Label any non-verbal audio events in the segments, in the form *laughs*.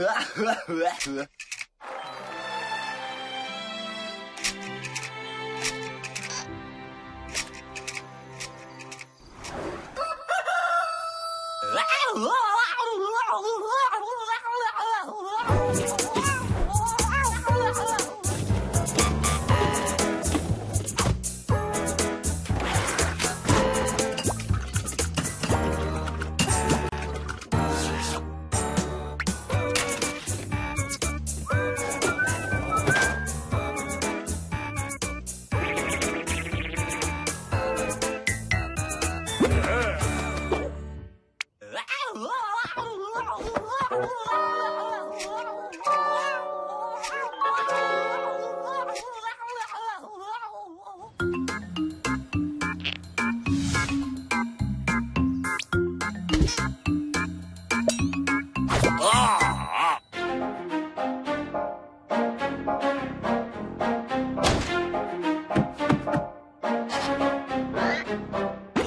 Wow! *laughs*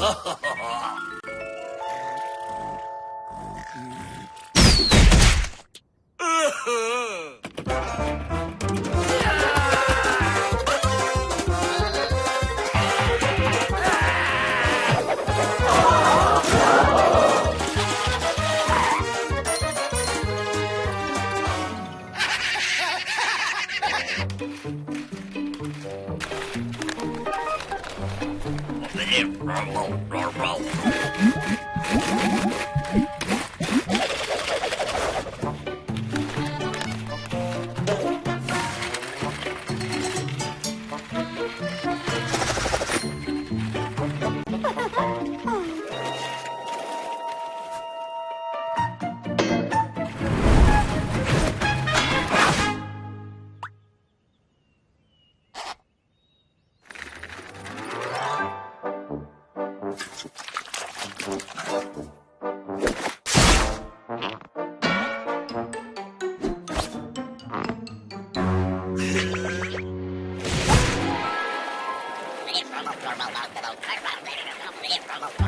Ha ha ha! Here, roll, roll, roll. Ha, ha, ha.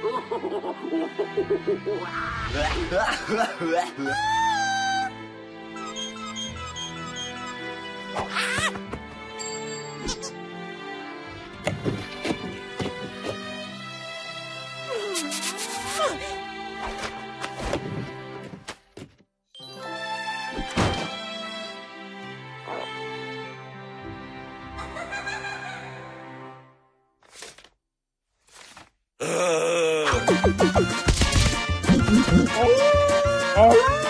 うわうわうわうわうわうわ Oh!